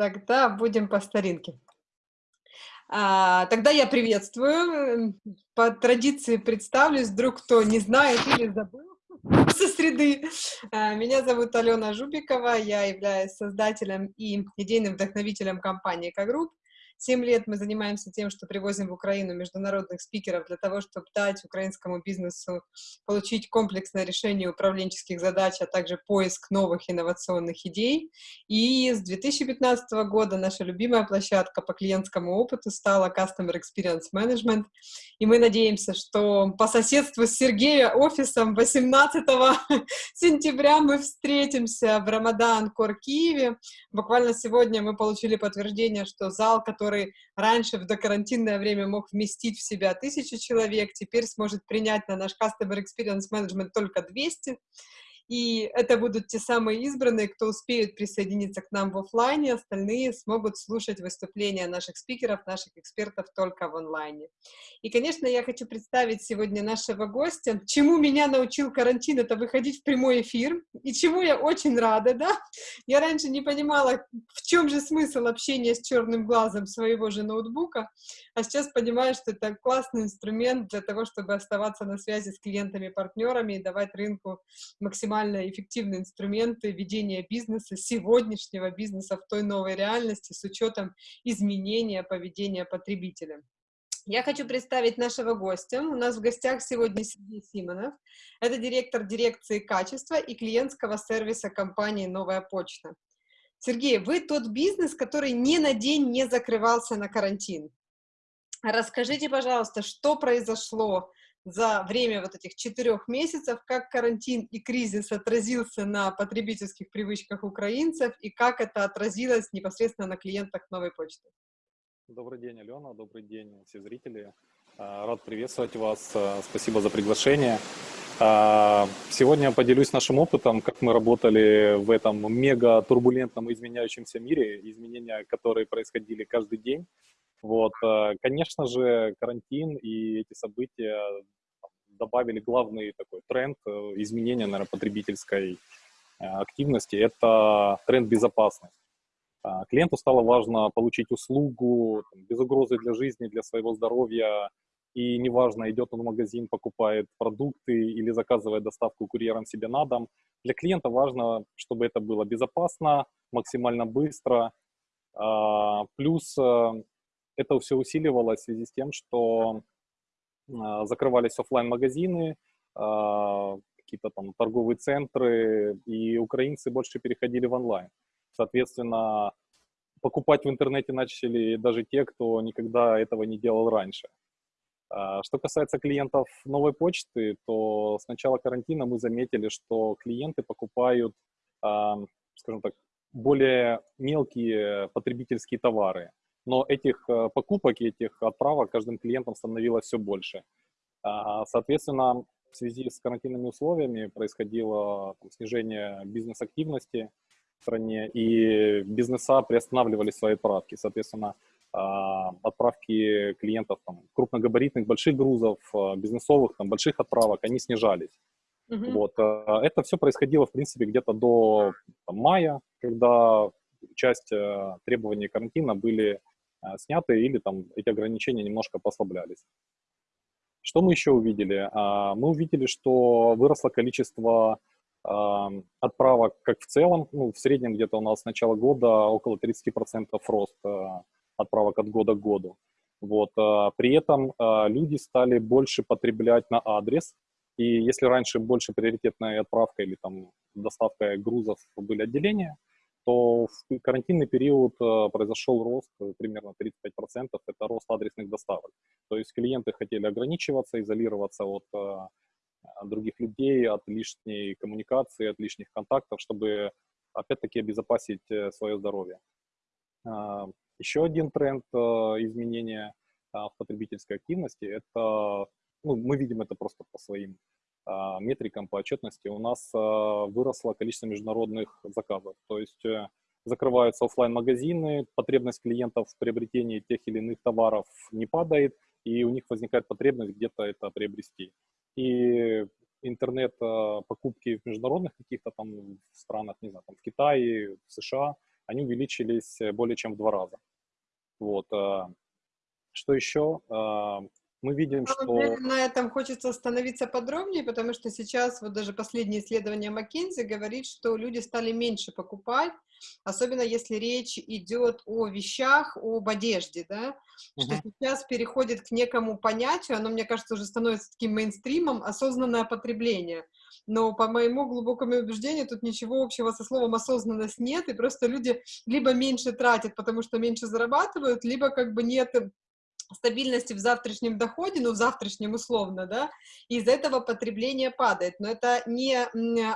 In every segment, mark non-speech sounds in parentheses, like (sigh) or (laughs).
Тогда будем по старинке. А, тогда я приветствую. По традиции представлюсь, вдруг кто не знает или забыл (laughs) со среды. А, меня зовут Алена Жубикова, я являюсь создателем и идейным вдохновителем компании «Экогрупп». Семь лет мы занимаемся тем, что привозим в Украину международных спикеров для того, чтобы дать украинскому бизнесу получить комплексное решение управленческих задач, а также поиск новых инновационных идей. И с 2015 года наша любимая площадка по клиентскому опыту стала Customer Experience Management. И мы надеемся, что по соседству с Сергеем офисом 18 (laughs) сентября мы встретимся в Рамадан Кор Киеве. Буквально сегодня мы получили подтверждение, что зал, который который раньше в докарантинное время мог вместить в себя тысячу человек, теперь сможет принять на наш Customer Experience Management только 200. И это будут те самые избранные, кто успеет присоединиться к нам в офлайне, остальные смогут слушать выступления наших спикеров, наших экспертов только в онлайне. И, конечно, я хочу представить сегодня нашего гостя. Чему меня научил карантин, это выходить в прямой эфир, и чему я очень рада, да? Я раньше не понимала, в чем же смысл общения с черным глазом своего же ноутбука, а сейчас понимаю, что это классный инструмент для того, чтобы оставаться на связи с клиентами, партнерами и давать рынку максимально максимально эффективные инструменты ведения бизнеса, сегодняшнего бизнеса в той новой реальности с учетом изменения поведения потребителя. Я хочу представить нашего гостя. У нас в гостях сегодня Сергей Симонов. Это директор дирекции качества и клиентского сервиса компании «Новая почта». Сергей, вы тот бизнес, который ни на день не закрывался на карантин. Расскажите, пожалуйста, что произошло за время вот этих четырех месяцев, как карантин и кризис отразился на потребительских привычках украинцев и как это отразилось непосредственно на клиентах новой почты. Добрый день, Алена, добрый день, все зрители. А, рад приветствовать вас, а, спасибо за приглашение. А, сегодня поделюсь нашим опытом, как мы работали в этом мега турбулентном изменяющемся мире, изменения, которые происходили каждый день. Вот, э, конечно же, карантин и эти события добавили главный такой тренд э, изменения, наверное, потребительской э, активности – это тренд безопасности. Клиенту стало важно получить услугу там, без угрозы для жизни, для своего здоровья, и неважно, идет он в магазин, покупает продукты или заказывает доставку курьером себе на дом. Для клиента важно, чтобы это было безопасно, максимально быстро. Плюс это все усиливалось в связи с тем, что а, закрывались офлайн магазины а, какие-то там торговые центры, и украинцы больше переходили в онлайн. Соответственно, покупать в интернете начали даже те, кто никогда этого не делал раньше. А, что касается клиентов новой почты, то с начала карантина мы заметили, что клиенты покупают, скажем так, более мелкие потребительские товары но этих э, покупок, этих отправок каждым клиентом становилось все больше. А, соответственно, в связи с карантинными условиями происходило там, снижение бизнес-активности в стране, и бизнеса приостанавливали свои отправки. Соответственно, а, отправки клиентов там, крупногабаритных, больших грузов, а, бизнесовых, там, больших отправок, они снижались. Uh-huh. Вот. Это все происходило, в принципе, где-то до там, мая, когда часть э, требований карантина были Э, сняты или там эти ограничения немножко послаблялись. Что мы еще увидели? А, мы увидели, что выросло количество отправок как в целом, ну, в среднем где-то у нас с начала года около 30% рост э, отправок от года к году. Вот. Э, при этом люди стали больше потреблять на адрес, и если раньше больше приоритетная отправка или там доставка грузов были отделения, то в карантинный период э, произошел рост э, примерно 35%, это рост адресных доставок. То есть клиенты хотели ограничиваться, изолироваться от э, других людей, от лишней коммуникации, от лишних контактов, чтобы опять-таки обезопасить свое здоровье. А, еще один тренд изменения в потребительской активности – это, ну, мы видим это просто по своим метрикам по отчетности у нас а, выросло количество международных заказов. То есть э, закрываются офлайн магазины потребность клиентов в приобретении тех или иных товаров не падает, и у них возникает потребность где-то это приобрести. И интернет-покупки в международных каких-то там странах, не знаю, там в Китае, в США, они увеличились более чем в два раза. Вот. Что еще? Мы видим, что... На этом хочется остановиться подробнее, потому что сейчас вот даже последнее исследование McKinsey говорит, что люди стали меньше покупать, особенно если речь идет о вещах, об одежде, да, uh-huh. что сейчас переходит к некому понятию, оно, мне кажется, уже становится таким мейнстримом, осознанное потребление. Но по моему глубокому убеждению тут ничего общего со словом осознанность нет, и просто люди либо меньше тратят, потому что меньше зарабатывают, либо как бы нет стабильности в завтрашнем доходе, ну, в завтрашнем условно, да, из этого потребление падает. Но это не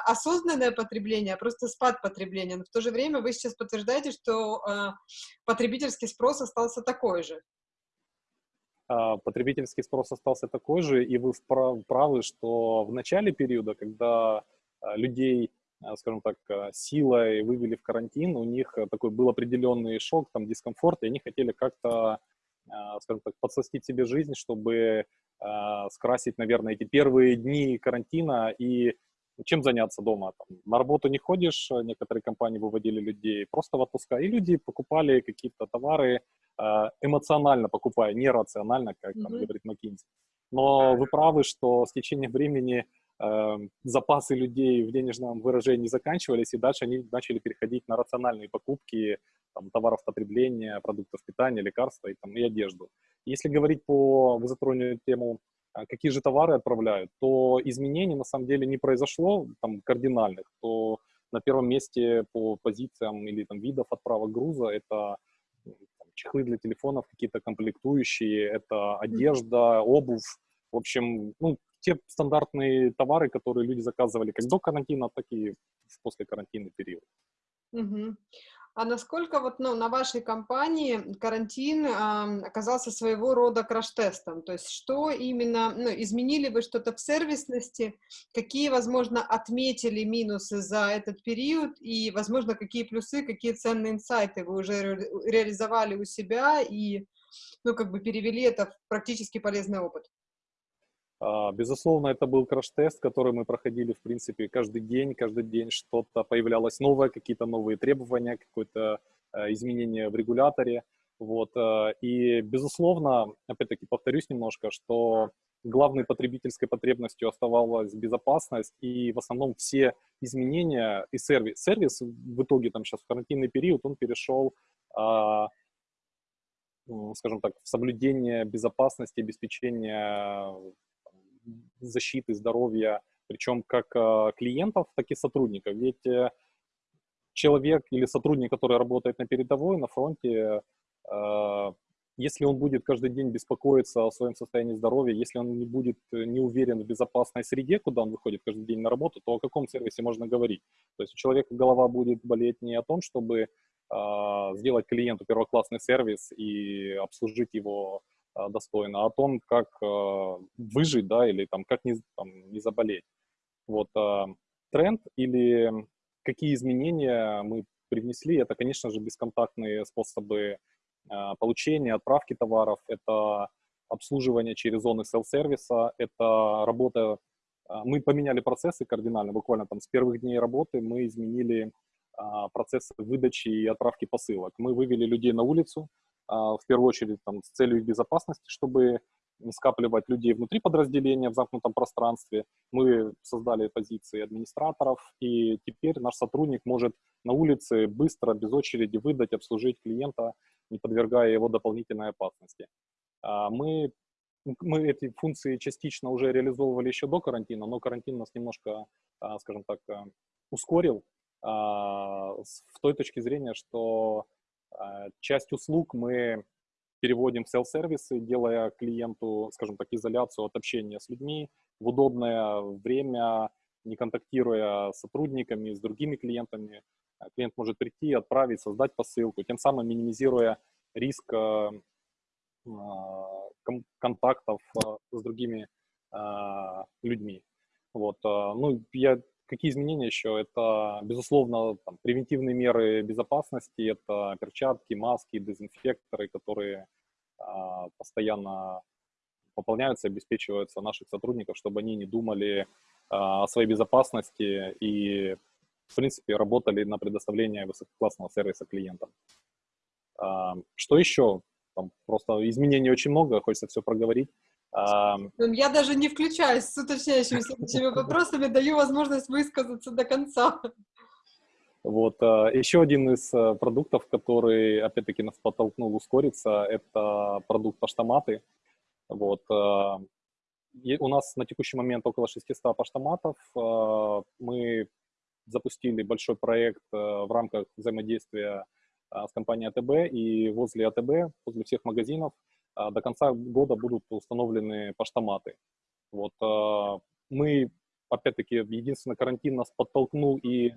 осознанное потребление, а просто спад потребления. Но в то же время вы сейчас подтверждаете, что э, потребительский спрос остался такой же. А, потребительский спрос остался такой же, и вы правы, что в начале периода, когда а, людей, а, скажем так, силой вывели в карантин, у них такой был определенный шок, там, дискомфорт, и они хотели как-то скажем так, подсластить себе жизнь, чтобы а, скрасить, наверное, эти первые дни карантина и чем заняться дома. Там, на работу не ходишь, некоторые компании выводили людей просто в отпуска, и люди покупали какие-то товары, а, эмоционально покупая, не рационально, как там, говорит McKinsey. Но вы правы, что с течением времени э, запасы людей в денежном выражении заканчивались, и дальше они начали переходить на рациональные покупки, там, товаров потребления, продуктов питания, лекарства и, там, и одежду. Если говорить по, вы затронули тему, а, какие же товары отправляют, то изменений на самом деле не произошло там, кардинальных, то на первом месте по позициям или там, видов отправок груза это там, чехлы для телефонов, какие-то комплектующие, это одежда, обувь, в общем, ну, те стандартные товары, которые люди заказывали как до карантина, так и в послекарантинный период. Угу. А насколько вот, ну, на вашей компании карантин э, оказался своего рода краш-тестом? То есть что именно, ну, изменили вы что-то в сервисности? Какие, возможно, отметили минусы за этот период? И, возможно, какие плюсы, какие ценные инсайты вы уже ре реализовали у себя и, ну, как бы перевели это в практически полезный опыт? А, безусловно, это был краш-тест, который мы проходили, в принципе, каждый день, каждый день что-то появлялось новое, какие-то новые требования, какое-то э, изменение в регуляторе. Вот. Э, и, безусловно, опять-таки повторюсь немножко, что главной потребительской потребностью оставалась безопасность, и в основном все изменения и сервис. Сервис в итоге там сейчас в карантинный период, он перешел а, скажем так, в соблюдение безопасности, обеспечения защиты здоровья, причем как э, клиентов, так и сотрудников. Ведь э, человек или сотрудник, который работает на передовой, на фронте, э, если он будет каждый день беспокоиться о своем состоянии здоровья, если он не будет не уверен в безопасной среде, куда он выходит каждый день на работу, то о каком сервисе можно говорить? То есть у человека голова будет болеть не о том, чтобы сделать клиенту первоклассный сервис и обслужить его достойно, о том, как а, выжить, да, или там, как не, там, не заболеть. Вот а, тренд или какие изменения мы привнесли, это, конечно же, бесконтактные способы получения, отправки товаров, это обслуживание через зоны селл-сервиса, это работа, мы поменяли процессы кардинально, буквально там с первых дней работы мы изменили процессы выдачи и отправки посылок. Мы вывели людей на улицу, а, в первую очередь там, с целью их безопасности, чтобы не скапливать людей внутри подразделения в замкнутом пространстве. Мы создали позиции администраторов, и теперь наш сотрудник может на улице быстро, без очереди выдать, обслужить клиента, не подвергая его дополнительной опасности. А, мы, мы эти функции частично уже реализовывали еще до карантина, но карантин нас немножко, а, скажем так, ускорил с той точки зрения, что а, часть услуг мы переводим в селл-сервисы, делая клиенту, скажем так, изоляцию от общения с людьми в удобное время, не контактируя с сотрудниками, с другими клиентами. А, клиент может прийти, отправить, создать посылку, тем самым минимизируя риск а, контактов с другими людьми. Вот. Ну, я Какие изменения еще? Это, безусловно, там, превентивные меры безопасности, это перчатки, маски, дезинфекторы, которые а, постоянно пополняются, обеспечиваются наших сотрудников, чтобы они не думали а, о своей безопасности и в принципе, работали на предоставление высококлассного сервиса клиентам. Что еще? Там просто изменений очень много, хочется все проговорить. Я даже не включаюсь с уточняющими следующими (laughs) вопросами, даю возможность высказаться до конца. Вот. А, еще один из э, продуктов, который, опять-таки, нас подтолкнул ускориться, это продукт поштоматы. Вот. А, у нас на текущий момент около 600 поштоматов. А, мы запустили большой проект в рамках взаимодействия с компанией АТБ, и возле АТБ, возле всех магазинов, до конца года будут установлены поштоматы. Вот. Мы, опять-таки, единственный карантин нас подтолкнул и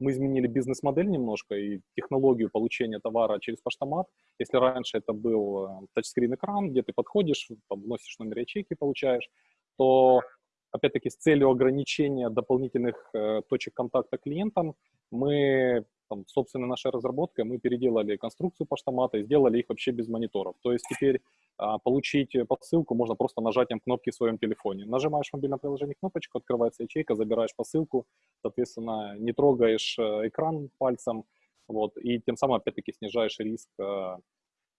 мы изменили бизнес-модель немножко и технологию получения товара через поштомат. Если раньше это был э, тачскрин-экран, где ты подходишь, там, вносишь номер ячейки, получаешь, то, опять-таки, с целью ограничения дополнительных э, точек контакта клиентам, мы, там, собственно, нашей разработкой, мы переделали конструкцию поштомата и сделали их вообще без мониторов. То есть теперь а, получить посылку можно просто нажатием кнопки в своем телефоне. Нажимаешь в мобильном приложении кнопочку, открывается ячейка, забираешь посылку, соответственно, не трогаешь э, экран пальцем, вот, и тем самым, опять-таки, снижаешь риск а,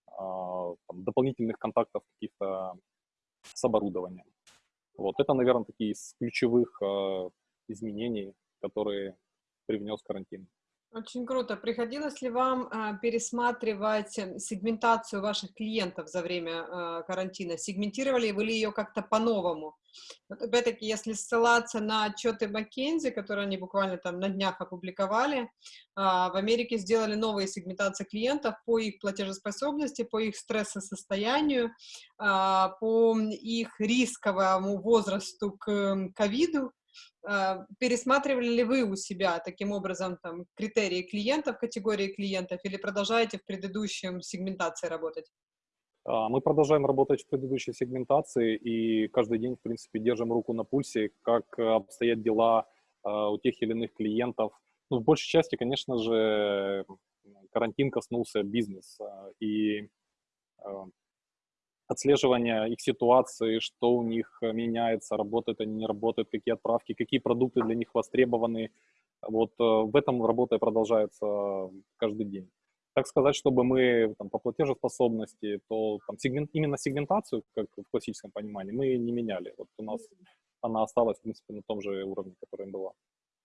а, там, дополнительных контактов каких-то с оборудованием. Вот, это, наверное, такие из ключевых а, изменений, которые привнес карантин. Очень круто. Приходилось ли вам а, пересматривать сегментацию ваших клиентов за время а, карантина? Сегментировали вы ли ее как-то по-новому? Вот опять-таки, если ссылаться на отчеты McKinsey, которые они буквально там на днях опубликовали, а, в Америке сделали новые сегментации клиентов по их платежеспособности, по их стрессосостоянию, по их рисковому возрасту к ковиду, а, пересматривали ли вы у себя таким образом там, критерии клиентов, категории клиентов, или продолжаете в предыдущем сегментации работать? А, мы продолжаем работать в предыдущей сегментации и каждый день, в принципе, держим руку на пульсе, как обстоят дела а, у тех или иных клиентов. Ну, в большей части, конечно же, карантин коснулся бизнеса, и отслеживания их ситуации, что у них э, меняется, работает они, не работает, какие отправки, какие продукты для них востребованы. Вот э, в этом работа продолжается каждый день. Так сказать, чтобы мы там, по платежеспособности, то там, сегмент, именно сегментацию, как в классическом понимании, мы не меняли. Вот у нас она осталась, в принципе, на том же уровне, который была.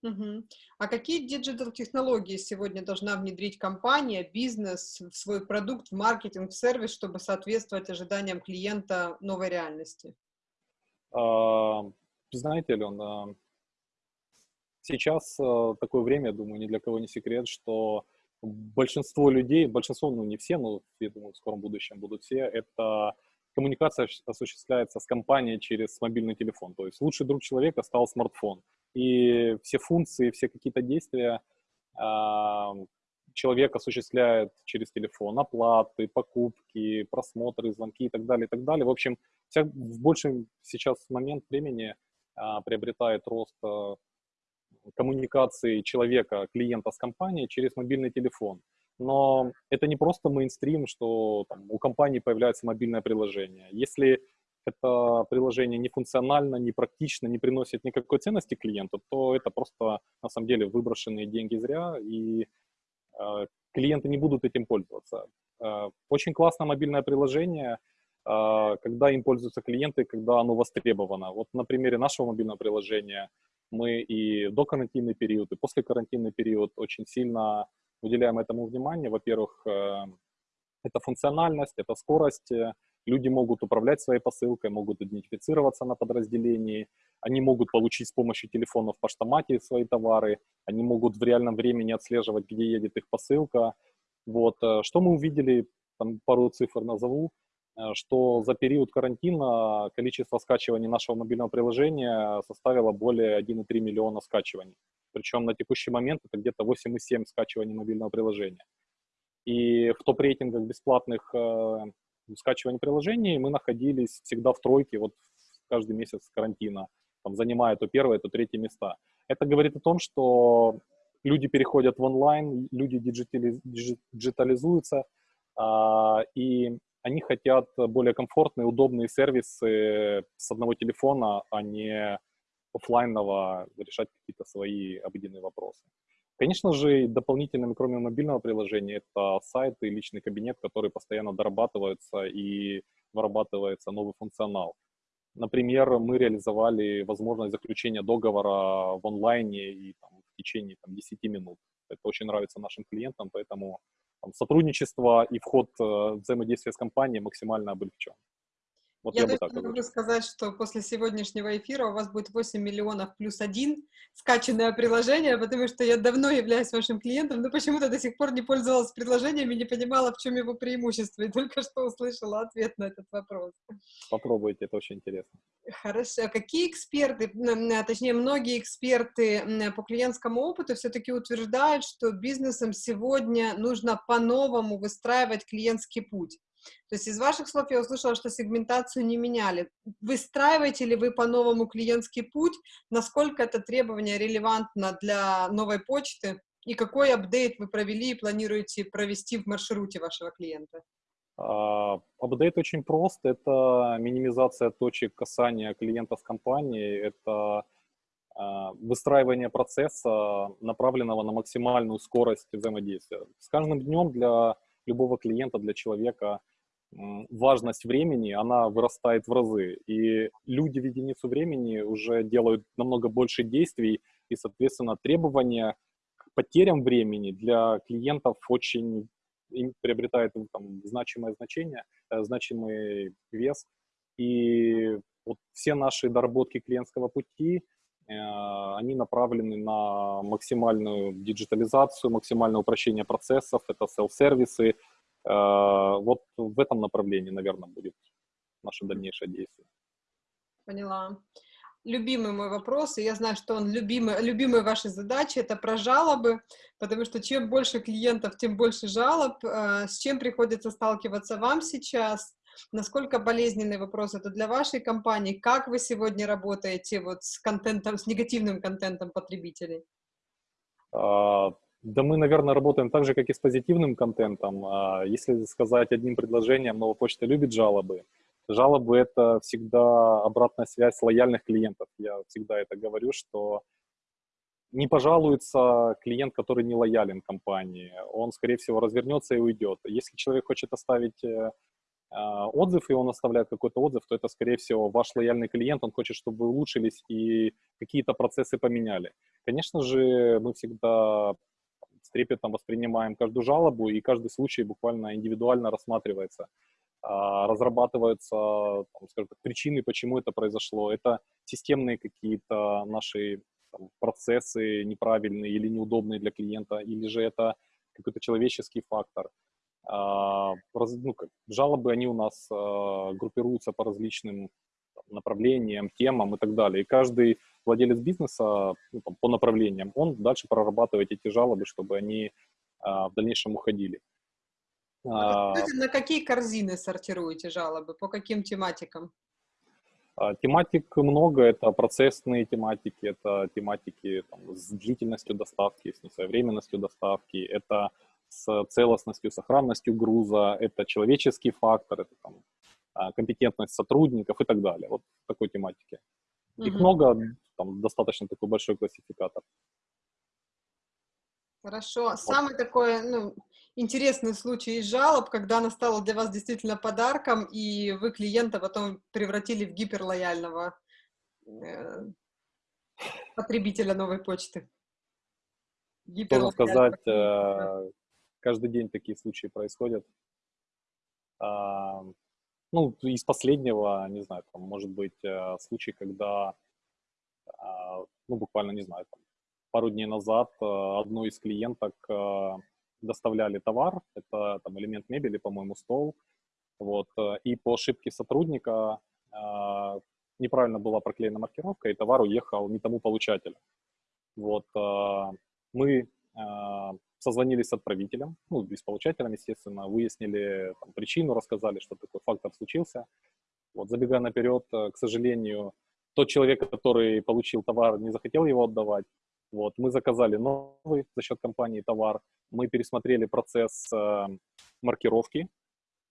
Угу. А какие диджитал-технологии сегодня должна внедрить компания, бизнес в свой продукт, в маркетинг, в сервис, чтобы соответствовать ожиданиям клиента новой реальности? А, знаете, Алена, сейчас а, такое время, я думаю, ни для кого не секрет, что большинство людей, большинство, ну не все, но я думаю, в скором будущем будут все, это коммуникация осуществляется с компанией через мобильный телефон. То есть лучший друг человека стал смартфон и все функции, все какие-то действия э, человек осуществляет через телефон, оплаты, покупки, просмотры, звонки и так далее, и так далее. В общем, вся, в большем сейчас момент времени э, приобретает рост э, коммуникации человека, клиента с компанией через мобильный телефон. Но это не просто мейнстрим, что там, у компании появляется мобильное приложение. Если это приложение не функционально, не практично, не приносит никакой ценности клиенту, то это просто на самом деле выброшенные деньги зря, и э, клиенты не будут этим пользоваться. Э, очень классное мобильное приложение, э, когда им пользуются клиенты, когда оно востребовано. Вот на примере нашего мобильного приложения мы и до карантинный период, и после карантинный период очень сильно уделяем этому внимание. Во-первых, э, это функциональность, это скорость, Люди могут управлять своей посылкой, могут идентифицироваться на подразделении, они могут получить с помощью телефона в поштомате свои товары, они могут в реальном времени отслеживать, где едет их посылка. Вот. Э, что мы увидели, там пару цифр назову, э, что за период карантина количество скачиваний нашего мобильного приложения составило более 1,3 миллиона скачиваний. Причем на текущий момент это где-то 8,7 скачиваний мобильного приложения. И в топ-рейтингах бесплатных э, скачивания приложений мы находились всегда в тройке, вот каждый месяц карантина, там, занимая то первое, то третье места. Это говорит о том, что люди переходят в онлайн, люди диджитализ, диджитализуются, а, и они хотят более комфортные, удобные сервисы с одного телефона, а не офлайнового решать какие-то свои обыденные вопросы. Конечно же, дополнительными, кроме мобильного приложения, это сайт и личный кабинет, которые постоянно дорабатываются и вырабатывается новый функционал. Например, мы реализовали возможность заключения договора в онлайне и там, в течение там, 10 минут. Это очень нравится нашим клиентам, поэтому там, сотрудничество и вход э, взаимодействия с компанией максимально облегчен. Вот я, я бы могу сказать, что после сегодняшнего эфира у вас будет 8 миллионов плюс один скачанное приложение, потому что я давно являюсь вашим клиентом, но почему-то до сих пор не пользовалась приложением и не понимала, в чем его преимущество, и только что услышала ответ на этот вопрос. Попробуйте, это очень интересно. Хорошо. А какие эксперты, точнее, многие эксперты по клиентскому опыту все-таки утверждают, что бизнесам сегодня нужно по-новому выстраивать клиентский путь? То есть из ваших слов я услышала, что сегментацию не меняли. Выстраиваете ли вы по-новому клиентский путь? Насколько это требование релевантно для новой почты? И какой апдейт вы провели и планируете провести в маршруте вашего клиента? Uh, апдейт очень прост. Это минимизация точек касания клиента с компанией. Это uh, выстраивание процесса, направленного на максимальную скорость взаимодействия. С каждым днем для любого клиента, для человека – важность времени, она вырастает в разы. И люди в единицу времени уже делают намного больше действий, и, соответственно, требования к потерям времени для клиентов очень приобретает там, значимое значение, э, значимый вес. И вот все наши доработки клиентского пути, э, они направлены на максимальную диджитализацию, максимальное упрощение процессов, это селф-сервисы, Э, вот в этом направлении, наверное, будет наше дальнейшее действие. Поняла. Любимый мой вопрос, и я знаю, что он любимый, любимые ваши задачи, это про жалобы, потому что чем больше клиентов, тем больше жалоб. Э, с чем приходится сталкиваться вам сейчас? Насколько болезненный вопрос это для вашей компании? Как вы сегодня работаете вот с контентом, с негативным контентом потребителей? Да мы, наверное, работаем так же, как и с позитивным контентом. А если сказать одним предложением, новая почта любит жалобы. Жалобы — это всегда обратная связь лояльных клиентов. Я всегда это говорю, что не пожалуется клиент, который не лоялен компании. Он, скорее всего, развернется и уйдет. Если человек хочет оставить э, а, отзыв, и он оставляет какой-то отзыв, то это, скорее всего, ваш лояльный клиент, он хочет, чтобы вы улучшились и какие-то процессы поменяли. Конечно же, мы всегда трепетом воспринимаем каждую жалобу, и каждый случай буквально индивидуально рассматривается. А, разрабатываются, там, скажем так, причины, почему это произошло. Это системные какие-то наши там, процессы неправильные или неудобные для клиента, или же это какой-то человеческий фактор. А, ну, как, жалобы, они у нас а, группируются по различным направлениям, темам и так далее. И каждый владелец бизнеса ну, там, по направлениям, он дальше прорабатывает эти жалобы, чтобы они а, в дальнейшем уходили. А, на какие корзины сортируете жалобы? По каким тематикам? А, тематик много, это процессные тематики, это тематики там, с длительностью доставки, с несвоевременностью доставки, это с целостностью, сохранностью груза, это человеческий фактор, это там, а, компетентность сотрудников и так далее. Вот такой тематики. Их mm-hmm. много, там достаточно такой большой классификатор. Хорошо. Самый такой ну, интересный случай из жалоб, когда она стала для вас действительно подарком, и вы клиента потом превратили в гиперлояльного э, потребителя новой почты. Можно сказать, э, каждый день такие случаи происходят. Ну, из последнего, не знаю, там, может быть, э, случай, когда, а, ну, буквально, не знаю, там, пару дней назад э, одной из клиенток э, доставляли товар, это там элемент мебели, по-моему, стол, вот, и по ошибке сотрудника неправильно была проклеена маркировка, и товар уехал не тому получателю. Вот, мы созвонились с отправителем, ну, и с получателем, естественно, выяснили там, причину, рассказали, что такой фактор случился. Вот, забегая наперед, э, к сожалению, тот человек, который получил товар, не захотел его отдавать. Вот, мы заказали новый за счет компании товар, мы пересмотрели процесс э, маркировки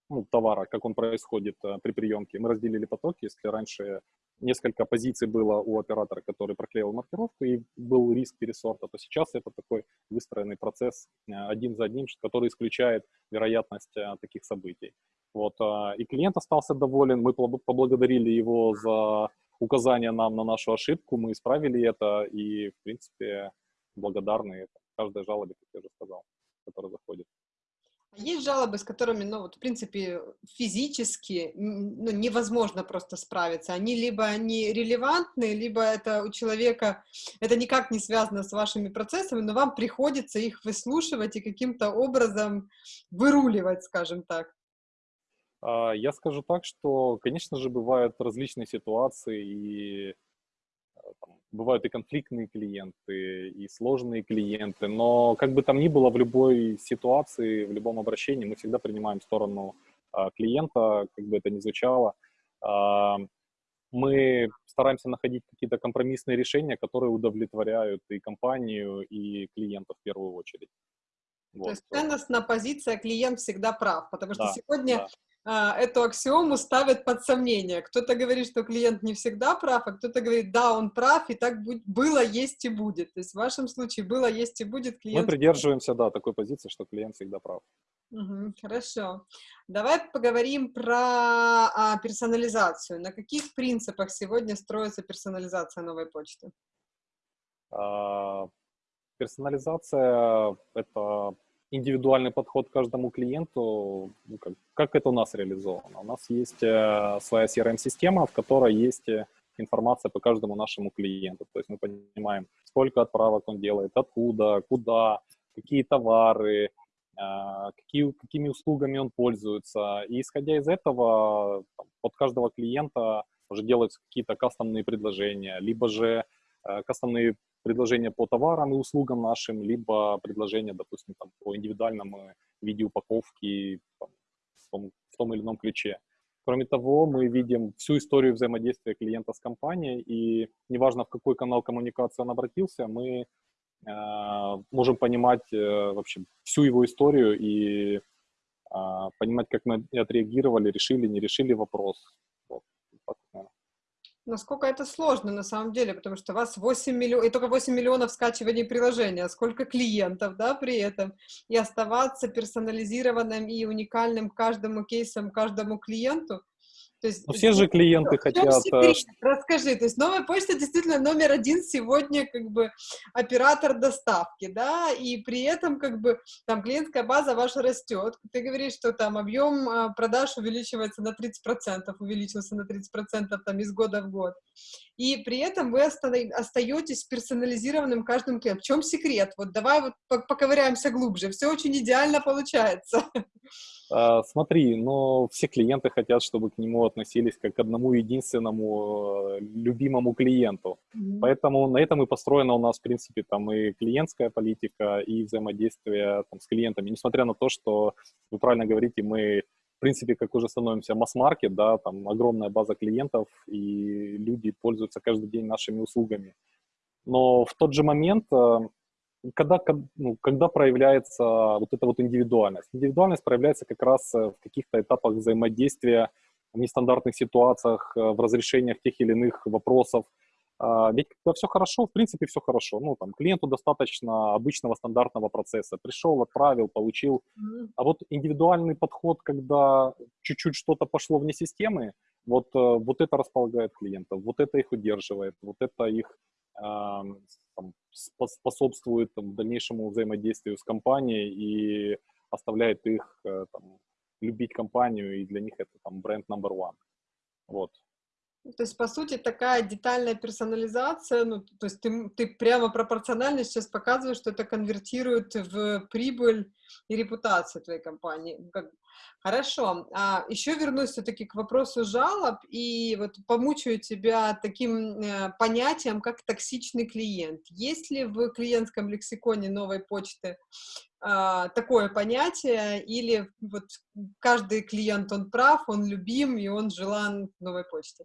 ну, товара, как он происходит э, при приемке. Мы разделили потоки, если раньше несколько позиций было у оператора, который проклеил маркировку, и был риск пересорта, то сейчас это такой выстроенный процесс э, один за одним, который исключает вероятность э, таких событий. Вот, а, и клиент остался доволен, мы поблагодарили его за указание нам на нашу ошибку, мы исправили это, и, в принципе, благодарны каждой жалобе, как я уже сказал, которая заходит. Есть жалобы, с которыми, ну, вот, в принципе, физически ну, невозможно просто справиться. Они либо они релевантны, либо это у человека, это никак не связано с вашими процессами, но вам приходится их выслушивать и каким-то образом выруливать, скажем так. А, я скажу так, что, конечно же, бывают различные ситуации, и там, бывают и конфликтные клиенты, и сложные клиенты, но как бы там ни было, в любой ситуации, в любом обращении мы всегда принимаем сторону а, клиента, как бы это ни звучало. А, мы стараемся находить какие-то компромиссные решения, которые удовлетворяют и компанию, и клиента в первую очередь. Вот. То есть ценностная позиция клиент всегда прав, потому что да, сегодня да эту аксиому ставят под сомнение. Кто-то говорит, что клиент не всегда прав, а кто-то говорит, да, он прав, и так было, есть и будет. То есть в вашем случае было, есть и будет клиент. Мы придерживаемся, да, такой позиции, что клиент всегда прав. Угу, хорошо. Давай поговорим про а, персонализацию. На каких принципах сегодня строится персонализация новой почты? А, персонализация — это индивидуальный подход к каждому клиенту, ну, как, как это у нас реализовано. У нас есть э, своя CRM-система, в которой есть э, информация по каждому нашему клиенту. То есть мы понимаем, сколько отправок он делает, откуда, куда, какие товары, э, какие, какими услугами он пользуется. И исходя из этого, там, под каждого клиента уже делаются какие-то кастомные предложения, либо же кастомные предложения по товарам и услугам нашим, либо предложения, допустим, там, по индивидуальному виде упаковки там, в, том, в том или ином ключе. Кроме того, мы видим всю историю взаимодействия клиента с компанией, и неважно, в какой канал коммуникации он обратился, мы э, можем понимать э, вообще всю его историю и э, понимать, как мы отреагировали, решили, не решили вопрос. Вот, так, Насколько это сложно на самом деле, потому что у вас 8 миллионов, и только 8 миллионов скачиваний приложения, сколько клиентов, да, при этом, и оставаться персонализированным и уникальным каждому кейсам, каждому клиенту, то есть, все же клиенты хотят... Э, секрет? Расскажи, то есть новая почта действительно номер один сегодня как бы оператор доставки, да, и при этом как бы там клиентская база ваша растет. Ты говоришь, что там объем а, продаж увеличивается на 30%, увеличился на 30% там из года в год. И при этом вы остаетесь персонализированным каждым клиентом. В чем секрет? Вот давай вот поковыряемся глубже. Все очень идеально получается. (laughs) А, смотри, но все клиенты хотят, чтобы к нему относились как к одному единственному э, любимому клиенту. Mm-hmm. Поэтому на этом и построена у нас, в принципе, там и клиентская политика, и взаимодействие там, с клиентами. Несмотря на то, что вы правильно говорите, мы, принципе, как уже становимся масс-маркет, да, там огромная база клиентов, и люди пользуются каждый день нашими услугами. Но в тот же момент э, когда, ну, когда проявляется вот эта вот индивидуальность? Индивидуальность проявляется как раз э, в каких-то этапах взаимодействия, в нестандартных ситуациях, э, в разрешениях тех или иных вопросов. А, ведь когда все хорошо, в принципе, все хорошо. Ну, там, клиенту достаточно обычного стандартного процесса. Пришел, отправил, получил. А вот индивидуальный подход, когда чуть-чуть что-то пошло вне системы, вот, э, вот это располагает клиентов, вот это их удерживает, вот это их там, способствует там, дальнейшему взаимодействию с компанией и оставляет их э, там, любить компанию, и для них это там бренд number one. Вот. То есть, по сути, такая детальная персонализация, ну, то есть ты, ты прямо пропорционально сейчас показываешь, что это конвертирует в прибыль и репутацию твоей компании. Как... Хорошо. А еще вернусь все-таки к вопросу жалоб и вот помучаю тебя таким э, понятием, как токсичный клиент. Есть ли в клиентском лексиконе новой почты э, такое понятие, или вот каждый клиент, он прав, он любим, и он желан новой почте?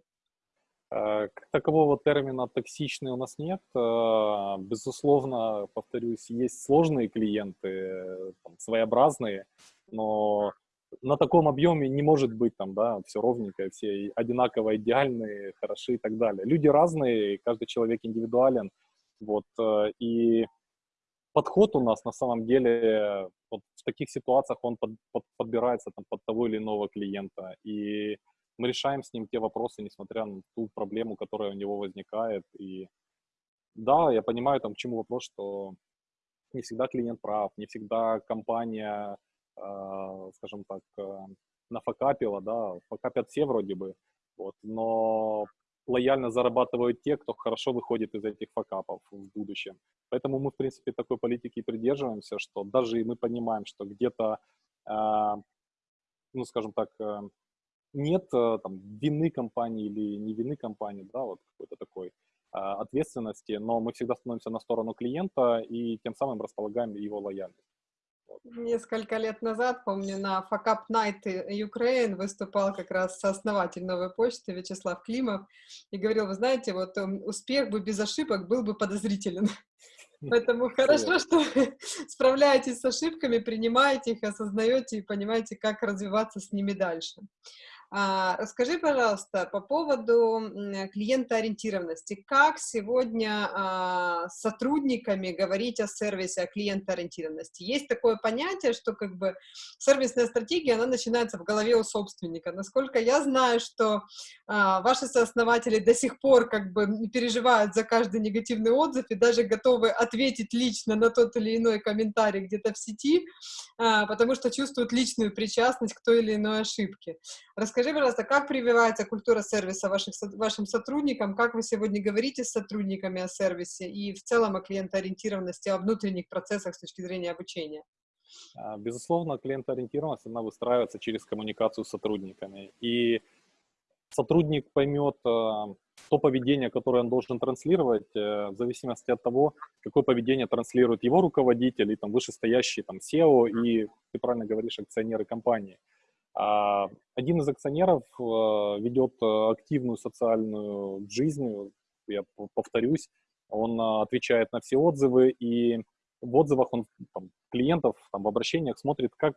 Э, как такового термина «токсичный» у нас нет. Э, безусловно, повторюсь, есть сложные клиенты, там, своеобразные, но на таком объеме не может быть там, да, все ровненько, все одинаково идеальные, хороши и так далее. Люди разные, каждый человек индивидуален, вот, э, и подход у нас на самом деле вот в таких ситуациях он под, под, подбирается там, под того или иного клиента, и мы решаем с ним те вопросы, несмотря на ту проблему, которая у него возникает, и да, я понимаю, там, к чему вопрос, что не всегда клиент прав, не всегда компания, э, скажем так, э, нафакапила, да, факапят все вроде бы, вот, но лояльно зарабатывают те, кто хорошо выходит из этих факапов в будущем. Поэтому мы, в принципе, такой политики придерживаемся, что даже и мы понимаем, что где-то, э, ну, скажем так, э, нет э, там вины компании или не вины компании, да, вот какой-то такой а, ответственности, но мы всегда становимся на сторону клиента и тем самым располагаем его лояльность. Несколько лет назад, помню, на Fuck Up Night Ukraine выступал как раз сооснователь новой почты Вячеслав Климов и говорил, вы знаете, вот эм, успех бы без ошибок был бы подозрителен. (laughs) Поэтому хорошо, что справляетесь с ошибками, принимаете их, осознаете и понимаете, как развиваться с ними дальше. А, расскажи, пожалуйста, по поводу клиентоориентированности. Как сегодня а, с сотрудниками говорить о сервисе, о клиентоориентированности? Есть такое понятие, что как бы сервисная стратегия, она начинается в голове у собственника. Насколько я знаю, что а, ваши сооснователи до сих пор как бы переживают за каждый негативный отзыв и даже готовы ответить лично на тот или иной комментарий где-то в сети, потому что чувствуют личную причастность к той или иной ошибке. Расскажи, пожалуйста, как прививается культура сервиса ваших, вашим сотрудникам, как вы сегодня говорите с сотрудниками о сервисе и в целом о клиентоориентированности, о внутренних процессах с точки зрения обучения? А, безусловно, клиентоориентированность, она выстраивается через коммуникацию с сотрудниками. И сотрудник поймет а, то поведение, которое он должен транслировать, э, в зависимости от того, какое поведение транслирует его руководитель и там вышестоящий там SEO и, ты правильно говоришь, акционеры компании. А, один из акционеров э, ведет э, активную социальную жизнь, я повторюсь, он отвечает на все отзывы, и в отзывах он там, клиентов там, в обращениях смотрит, как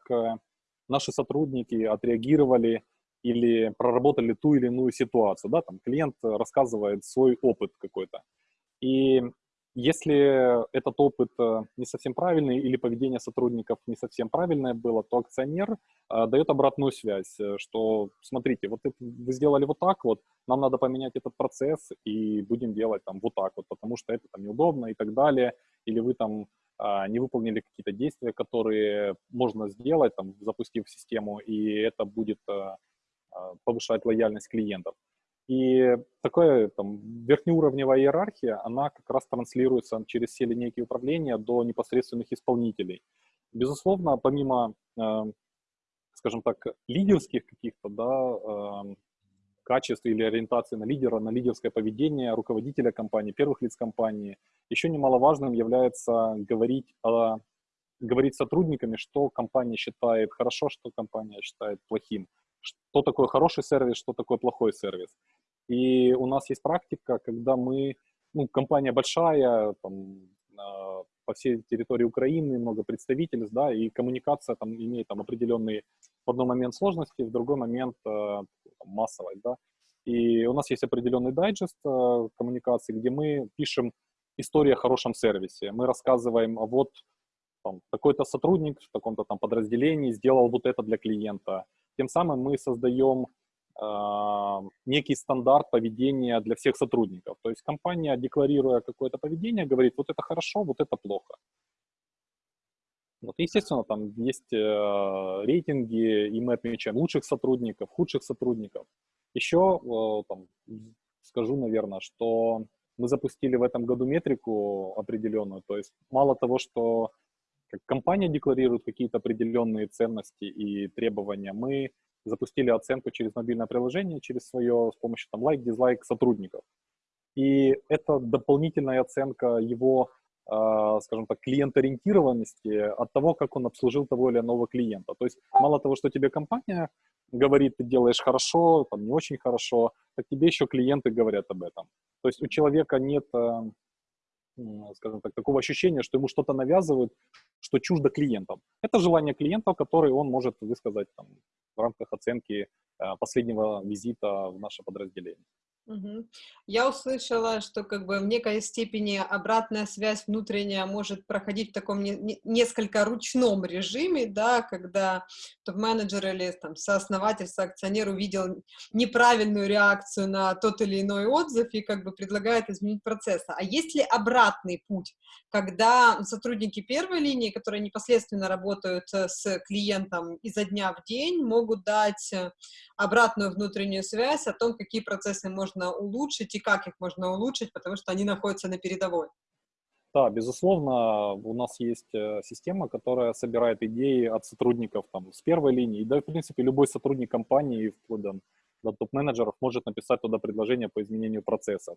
наши сотрудники отреагировали или проработали ту или иную ситуацию. Да? Там клиент рассказывает свой опыт какой-то. И если этот опыт э, не совсем правильный или поведение сотрудников не совсем правильное было, то акционер э, дает обратную связь, э, что смотрите, вот это, вы сделали вот так вот, нам надо поменять этот процесс и будем делать там вот так вот, потому что это там неудобно и так далее, или вы там э, не выполнили какие-то действия, которые можно сделать, там, запустив систему, и это будет повышать лояльность клиентов. И такая там верхнеуровневая иерархия, она как раз транслируется через все линейки управления до непосредственных исполнителей. Безусловно, помимо, э, скажем так, лидерских каких-то да, э, качеств или ориентации на лидера, на лидерское поведение руководителя компании, первых лиц компании, еще немаловажным является говорить, о, говорить сотрудниками, что компания считает хорошо, что компания считает плохим что такое хороший сервис, что такое плохой сервис. И у нас есть практика, когда мы, ну, компания большая, там, э, по всей территории Украины много представительств, да, и коммуникация там имеет там определенные в одном момент сложности, в другой момент э, массовость, да. И у нас есть определенный дайджест э, коммуникации, где мы пишем историю о хорошем сервисе. Мы рассказываем, а вот там, такой-то сотрудник в таком-то там подразделении сделал вот это для клиента, тем самым мы создаем э, некий стандарт поведения для всех сотрудников. То есть компания, декларируя какое-то поведение, говорит, вот это хорошо, вот это плохо. Вот, естественно, там есть э, рейтинги, и мы отмечаем лучших сотрудников, худших сотрудников. Еще э, там, скажу, наверное, что мы запустили в этом году метрику определенную. То есть мало того, что как компания декларирует какие-то определенные ценности и требования, мы запустили оценку через мобильное приложение, через свое, с помощью там лайк, дизлайк сотрудников. И это дополнительная оценка его, э, скажем так, клиент-ориентированности от того, как он обслужил того или иного клиента. То есть мало того, что тебе компания говорит, ты делаешь хорошо, там не очень хорошо, так тебе еще клиенты говорят об этом. То есть у человека нет э, скажем так, такого ощущения, что ему что-то навязывают, что чуждо клиентам. Это желание клиента, которое он может высказать там, в рамках оценки э, последнего визита в наше подразделение. Я услышала, что как бы в некой степени обратная связь внутренняя может проходить в таком не- не- несколько ручном режиме, да, когда топ-менеджер или там сооснователь, соакционер увидел неправильную реакцию на тот или иной отзыв и как бы предлагает изменить процесс. А есть ли обратный путь, когда сотрудники первой линии, которые непосредственно работают э, с клиентом изо дня в день, могут дать э, обратную внутреннюю связь о том, какие процессы можно улучшить и как их можно улучшить, потому что они находятся на передовой. Да, безусловно, у нас есть э, система, которая собирает идеи от сотрудников там, с первой линии. Да, в принципе, любой сотрудник компании, вплоть до, до топ-менеджеров, может написать туда предложение по изменению процессов.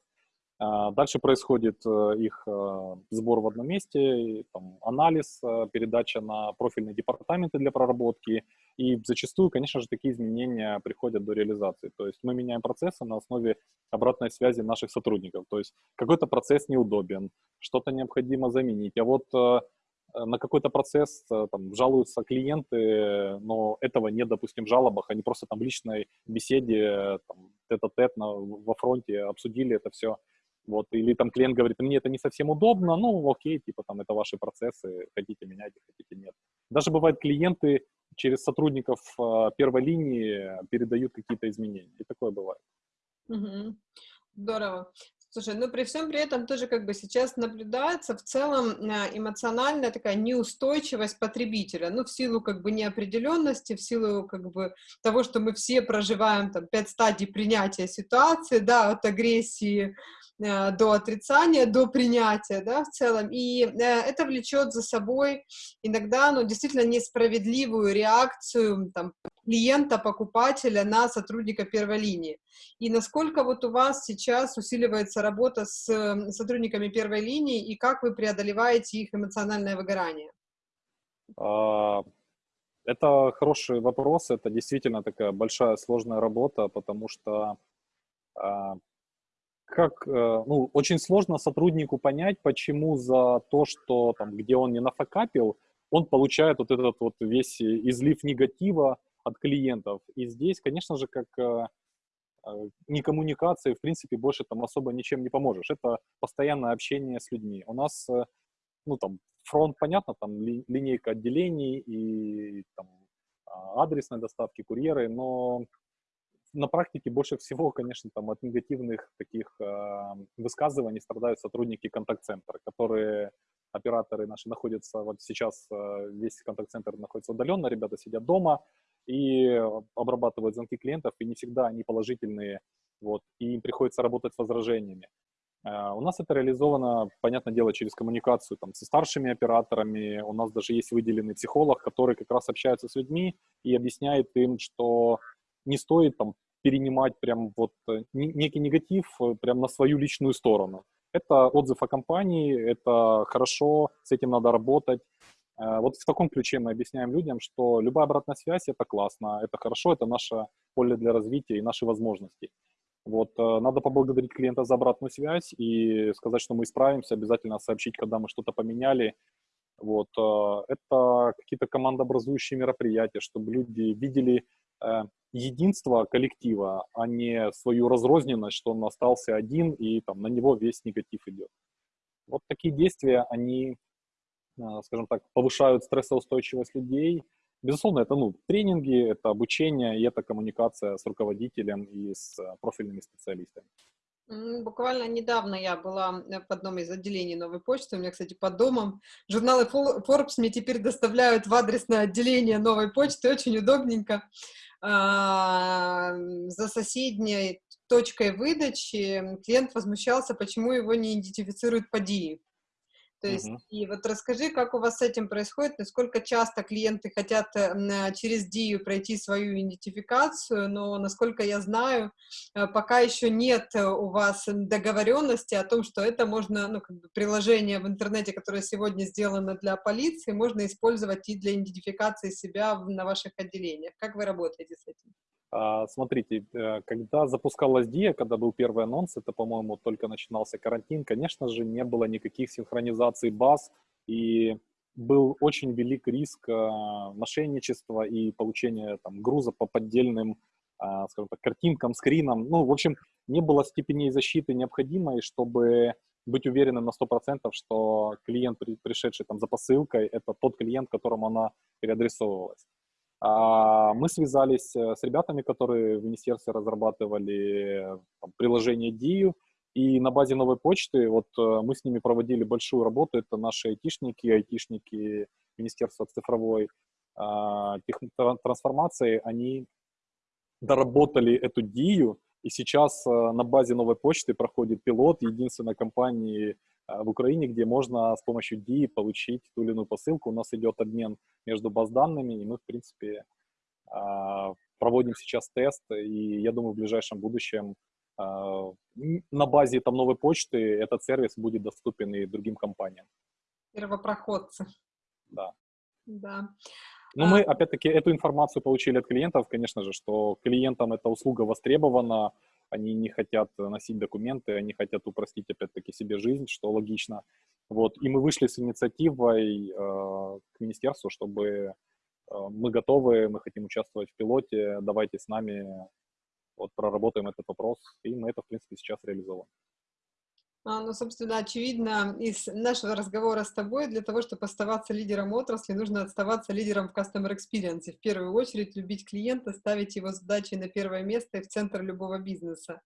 А, дальше происходит э, их э, сбор в одном месте, там, анализ, э, передача на профильные департаменты для проработки. И зачастую, конечно же, такие изменения приходят до реализации. То есть мы меняем процессы на основе обратной связи наших сотрудников. То есть какой-то процесс неудобен, что-то необходимо заменить. А вот на какой-то процесс там, жалуются клиенты, но этого нет, допустим, в жалобах, они просто там в личной беседе, тет-а-тет на, во фронте обсудили это все вот, или там клиент говорит, мне это не совсем удобно, ну, окей, типа там это ваши процессы, хотите менять, хотите нет. Даже бывает клиенты через сотрудников э, первой линии передают какие-то изменения, и такое бывает. Здорово. Слушай, ну при всем при этом тоже как бы сейчас наблюдается в целом а, эмоциональная такая неустойчивость потребителя, ну в силу как бы неопределенности, в силу как бы того, что мы все проживаем там пять стадий принятия ситуации, да, от агрессии Э, до отрицания, до принятия, да, в целом, и э, это влечет за собой иногда, ну, действительно несправедливую реакцию, там, клиента, покупателя на сотрудника первой линии. И насколько вот у вас сейчас усиливается работа с сотрудниками первой линии, и как вы преодолеваете их эмоциональное выгорание? А, это хороший вопрос, это действительно такая большая сложная работа, потому что а, как, э, ну, очень сложно сотруднику понять, почему за то, что там, где он не нафакапил, он получает вот этот вот весь излив негатива от клиентов. И здесь, конечно же, как э, э, не коммуникации, в принципе, больше там особо ничем не поможешь. Это постоянное общение с людьми. У нас, ну, там, фронт, понятно, там, ли, линейка отделений и там, а, адресной доставки, курьеры, но на практике больше всего, конечно, там от негативных таких э, высказываний страдают сотрудники контакт-центра, которые операторы наши находятся, вот сейчас э, весь контакт-центр находится удаленно, ребята сидят дома и обрабатывают звонки клиентов, и не всегда они положительные, вот, и им приходится работать с возражениями. Э, у нас это реализовано, понятное дело, через коммуникацию там, со старшими операторами. У нас даже есть выделенный психолог, который как раз общается с людьми и объясняет им, что не стоит там перенимать прям вот э, некий негатив э, прям на свою личную сторону. Это отзыв о компании, это хорошо, с этим надо работать. Э, вот в таком ключе мы объясняем людям, что любая обратная связь – это классно, это хорошо, это наше поле для развития и наши возможности. Вот, надо поблагодарить клиента за обратную связь и сказать, что мы исправимся, обязательно сообщить, когда мы что-то поменяли. Вот, это какие-то командообразующие мероприятия, чтобы люди видели единство коллектива, а не свою разрозненность, что он остался один и там на него весь негатив идет. Вот такие действия, они, а, скажем так, повышают стрессоустойчивость людей. Безусловно, это ну, тренинги, это обучение и это коммуникация с руководителем и с а, профильными специалистами. Буквально недавно я была э, в одном из отделений новой почты, у меня, кстати, под домом. Журналы Forbes мне теперь доставляют в адресное отделение новой почты, очень удобненько. А, за соседней точкой выдачи клиент возмущался, почему его не идентифицируют по DI. То есть, uh-huh. и вот расскажи, как у вас с этим происходит, насколько часто клиенты хотят э, через DIU пройти свою идентификацию, но, насколько я знаю, э, пока еще нет у вас договоренности о том, что это можно, ну, как бы приложение в интернете, которое сегодня сделано для полиции, можно использовать и для идентификации себя на ваших отделениях. Как вы работаете с этим? А, смотрите, э, когда запускалась DIA, когда был первый анонс, это, по-моему, только начинался карантин, конечно же, не было никаких синхронизаций баз, и был очень велик риск э, мошенничества и получения там, груза по поддельным, а, скажем так, картинкам, скринам. Ну, в общем, не было степеней защиты необходимой, чтобы быть уверенным на 100%, что клиент, пришедший там за посылкой, это тот клиент, которому она переадресовывалась. А мы связались э, с ребятами, которые в министерстве разрабатывали там, приложение DIU, и на базе новой почты вот э, мы с ними проводили большую работу. Это наши айтишники, айтишники Министерства цифровой э, трансформации. Они доработали эту DIU, и сейчас э, на базе новой почты проходит пилот единственной компании в Украине, где можно с помощью DI получить ту или иную посылку. У нас идет обмен между баз данными, и мы, в принципе, э, проводим сейчас тест, и я думаю, в ближайшем будущем на базе там новой почты этот сервис будет доступен и другим компаниям. Первопроходцы. Да. Да. Но а... мы, опять-таки, эту информацию получили от клиентов, конечно же, что клиентам эта услуга востребована, они не хотят носить документы, они хотят упростить, опять-таки, себе жизнь, что логично. Вот. И мы вышли с инициативой э, к министерству, чтобы э, мы готовы, мы хотим участвовать в пилоте, давайте с нами вот проработаем этот вопрос, и мы это, в принципе, сейчас реализовываем. А, ну, собственно, очевидно, из нашего разговора с тобой, для того, чтобы оставаться лидером отрасли, нужно оставаться лидером в Customer Experience. В первую очередь любить клиента, ставить его задачи на первое место и в центр любого бизнеса.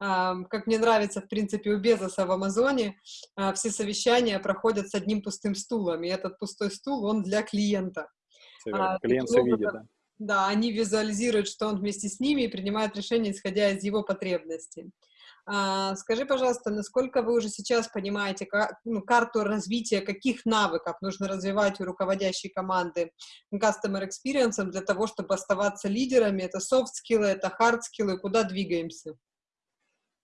Как мне нравится, в принципе, у Безоса в Амазоне, а, все совещания проходят с одним пустым стулом, и этот пустой стул, он для клиента. А, Клиент все видит, да. Да, они визуализируют, что он вместе с ними и принимают решения, исходя из его потребностей. А, скажи, пожалуйста, насколько вы уже сейчас понимаете ну, карту развития, каких навыков нужно развивать у руководящей команды Customer Experience для того, чтобы оставаться лидерами? Это софт-скиллы, это хард-скиллы, куда двигаемся?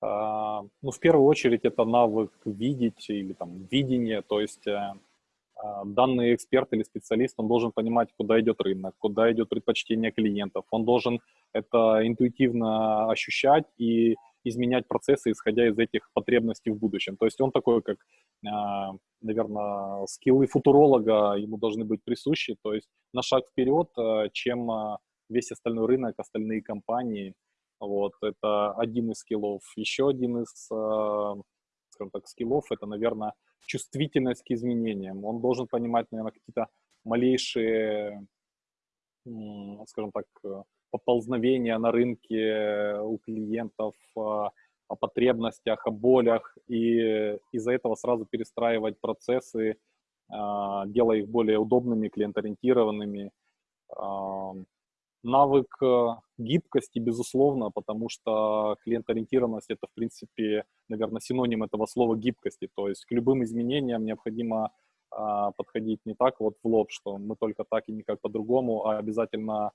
А, ну, в первую очередь, это навык видеть или там видение, то есть э, а, данный эксперт или специалист, он должен понимать, куда идет рынок, куда идет предпочтение клиентов, он должен это интуитивно ощущать и изменять процессы, исходя из этих потребностей в будущем. То есть он такой, как, а, наверное, скиллы футуролога ему должны быть присущи, то есть на шаг вперед, а, чем весь остальной рынок, остальные компании. Вот, это один из скиллов. Еще один из, скажем так, скиллов, это, наверное, чувствительность к изменениям. Он должен понимать, наверное, какие-то малейшие, скажем так, поползновения на рынке у клиентов, а, о потребностях, о болях, и из-за этого сразу перестраивать процессы, а, делая их более удобными, клиент-ориентированными. Навык гибкости, безусловно, потому что клиент-ориентированность — это, в принципе, наверное, синоним этого слова гибкости. То есть к любым изменениям необходимо подходить не так вот в лоб, что мы только так и никак по-другому, а обязательно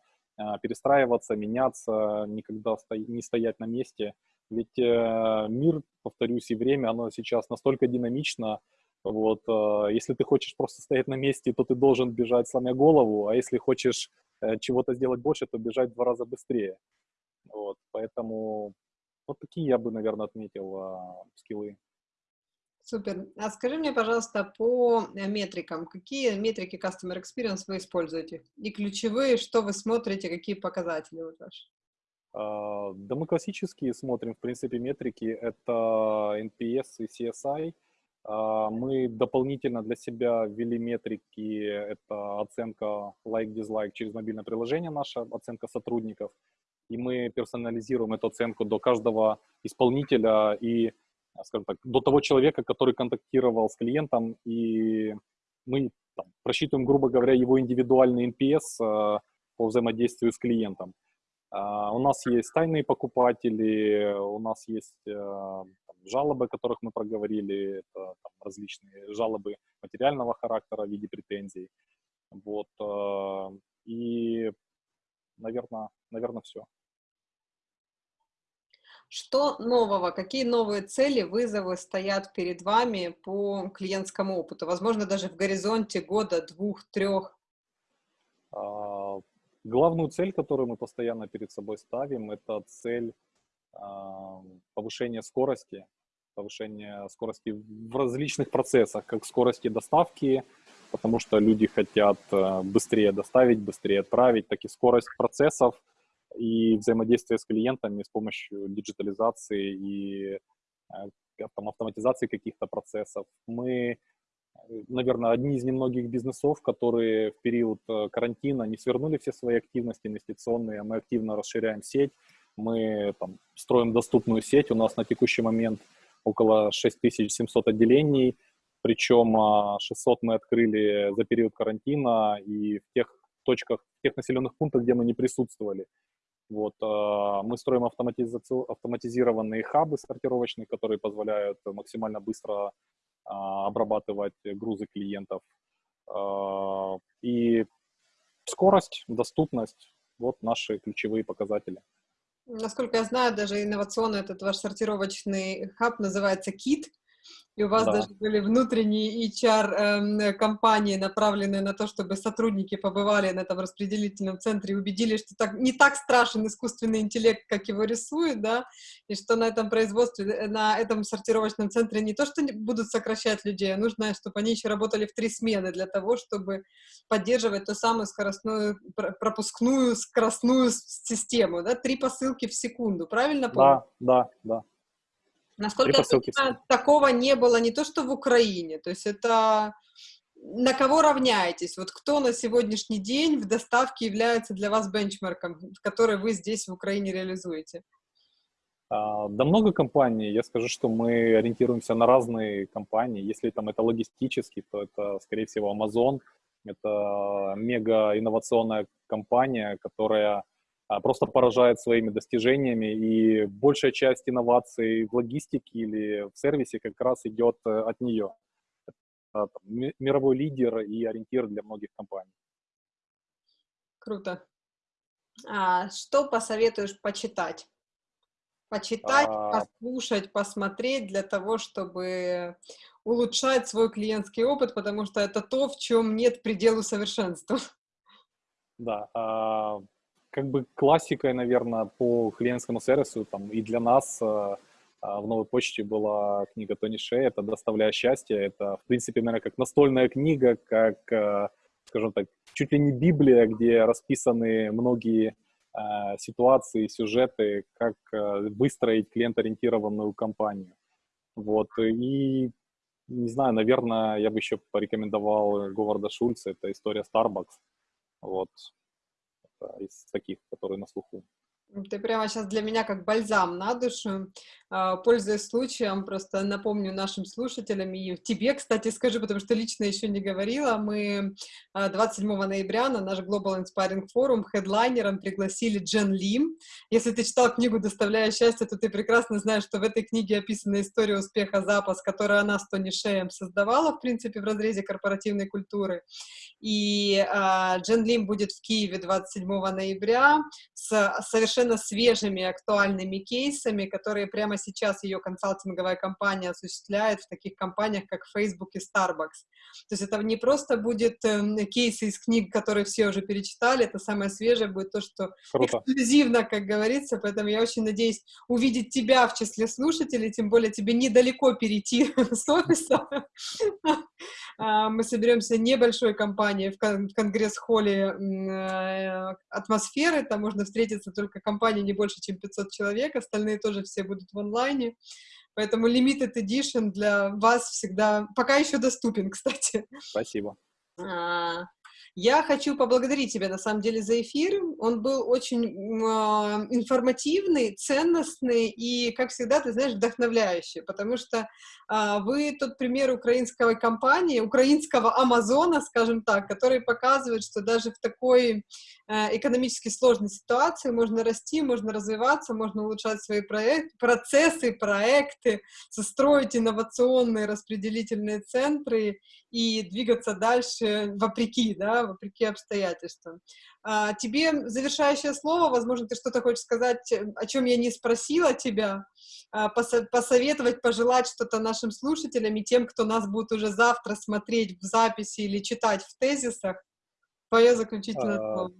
перестраиваться, меняться, никогда не стоять на месте. Ведь э, мир, повторюсь, и время, оно сейчас настолько динамично, вот, э, если ты хочешь просто стоять на месте, то ты должен бежать, сломя голову, а если хочешь э, чего-то сделать больше, то бежать в два раза быстрее. Вот, поэтому вот такие я бы, наверное, отметил э, скиллы. Супер. А скажи мне, пожалуйста, по э, метрикам, какие метрики Customer Experience вы используете? И ключевые, что вы смотрите, какие показатели вот ваши? А, да мы классические смотрим, в принципе, метрики. Это NPS и CSI. А, мы дополнительно для себя ввели метрики. Это оценка like-dislike через мобильное приложение наше, оценка сотрудников. И мы персонализируем эту оценку до каждого исполнителя и скажем так, до того человека, который контактировал с клиентом, и мы там, просчитываем, грубо говоря, его индивидуальный NPS э, по взаимодействию с клиентом. Uh, у нас есть тайные покупатели, у нас есть uh, там, жалобы, о которых мы проговорили, это там, различные жалобы материального характера в виде претензий. Вот, uh, и, наверное, наверное, все. Что нового, какие новые цели, вызовы стоят перед вами по клиентскому опыту? Возможно, даже в горизонте года, двух, трех? А, главную цель, которую мы постоянно перед собой ставим, это цель повышения скорости, повышения скорости в различных процессах, как скорости доставки, потому что люди хотят э, быстрее доставить, быстрее отправить, так и скорость процессов и взаимодействие с клиентами с помощью диджитализации и э, автоматизации каких-то процессов. Мы, наверное, одни из немногих бизнесов, которые в период э, карантина не свернули все свои активности инвестиционные, а мы активно расширяем сеть, мы там, строим доступную сеть, у нас на текущий момент около 6700 отделений, причем 600 мы открыли за период карантина и в тех точках, в тех населенных пунктах, где мы не присутствовали. Вот, мы строим автоматизированные хабы сортировочные, которые позволяют максимально быстро обрабатывать грузы клиентов. И скорость, доступность – вот наши ключевые показатели. Насколько я знаю, даже инновационный этот ваш сортировочный хаб называется KIT, и у вас да. даже были внутренние HR-компании, эм, направленные на то, чтобы сотрудники побывали на этом распределительном центре и убедились, что так, не так страшен искусственный интеллект, как его рисуют, да, и что на этом производстве, э, на этом сортировочном центре не то, что будут сокращать людей, а нужно, чтобы они еще работали в три смены для того, чтобы поддерживать ту самую скоростную, пропускную, скоростную систему, да, три посылки в секунду, правильно помню? Да, да, да. Насколько я понимаю, такого не было не то, что в Украине, то есть это на кого равняетесь? Вот кто на сегодняшний день в доставке является для вас бенчмарком, который вы здесь в Украине реализуете? А, да много компаний. Я скажу, что мы ориентируемся на разные компании. Если там это логистический, то это, скорее всего, Amazon. Это мега инновационная компания, которая просто поражает своими достижениями, и большая часть инноваций в логистике или в сервисе как раз идет э, от нее. Это мировой лидер и ориентир для многих компаний. Круто. А что посоветуешь почитать? Почитать, а... послушать, посмотреть для того, чтобы улучшать свой клиентский опыт, потому что это то, в чем нет предела совершенства. Да, а, как бы классикой, наверное, по клиентскому сервису, там, и для нас э, э, в новой почте была книга Тони Шея, это «Доставляя счастье». Это, в принципе, наверное, как настольная книга, как, э, скажем так, чуть ли не Библия, где расписаны многие ситуации, сюжеты, как выстроить клиент-ориентированную компанию. Вот, и, не знаю, наверное, я бы еще порекомендовал Говарда Шульца, это история Starbucks. Вот, из таких, которые на слуху. Ты прямо сейчас для меня как бальзам на душу. А, пользуясь случаем, просто напомню нашим слушателям и тебе, кстати, скажу, потому что лично еще не говорила, мы 27 а, ноября на наш Global Inspiring Forum хедлайнером пригласили Джен Лим. Если ты читал книгу «Доставляя счастье», то ты прекрасно знаешь, что в этой книге описана история успеха запас, которую она с Тони Шеем создавала, в принципе, в разрезе корпоративной культуры. И э, Джен Лим будет в Киеве 27 ноября с совершенно свежими актуальными кейсами, которые прямо сейчас ее консалтинговая компания осуществляет в таких компаниях, как Facebook и Starbucks. То есть это не просто будет э, кейсы из книг, которые все уже перечитали, это самое свежее будет то, что Круто. эксклюзивно, как говорится, поэтому я очень надеюсь увидеть тебя в числе слушателей, тем более тебе недалеко перейти (laughs) с офиса. А, мы соберемся небольшой компанией в конгресс-холле э, атмосферы, там можно встретиться только компании не больше, чем 500 человек, остальные тоже все будут в онлайне. Поэтому limited edition для вас всегда пока еще доступен, (laughs) кстати. Спасибо. А, я хочу поблагодарить тебя, на самом деле, за эфир. Он был очень э, информативный, ценностный и, как всегда, ты знаешь, вдохновляющий, потому что э, вы тот пример украинской компании, украинского Амазона, скажем так, который показывает, что даже в такой э, экономически сложной ситуации можно расти, можно развиваться, можно улучшать свои проект, процессы, проекты, строить инновационные распределительные центры и двигаться дальше вопреки, да, вопреки обстоятельствам. А, тебе завершающее слово, возможно, ты что-то хочешь сказать, э, о чем я не спросила тебя, а, посоветовать, пожелать что-то нашим слушателям и тем, кто нас будет уже завтра смотреть в записи или читать в тезисах. Твое заключительное а, слово.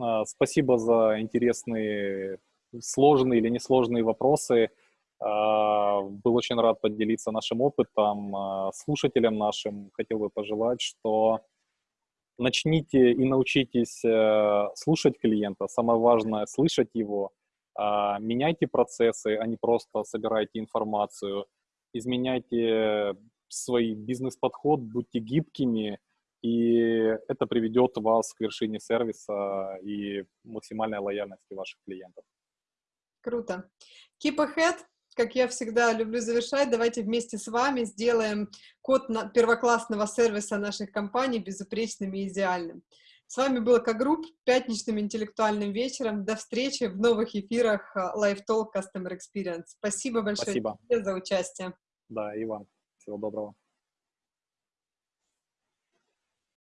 А, спасибо за интересные, сложные или несложные вопросы. А, был очень рад поделиться нашим опытом. А, слушателям нашим хотел бы пожелать, что начните и научитесь э, слушать клиента. Самое важное — слышать его. Меняйте процессы, а не просто собирайте информацию. Изменяйте свой бизнес-подход, будьте гибкими, и это приведет вас к вершине сервиса и максимальной лояльности ваших клиентов. Круто. Keep ahead, как я всегда люблю завершать, давайте вместе с вами сделаем код на первоклассного сервиса наших компаний безупречным и идеальным. С вами был К-Групп пятничным интеллектуальным вечером. До встречи в новых эфирах Live Talk Customer Experience. Спасибо большое Спасибо. за участие. Да, и вам. Всего доброго.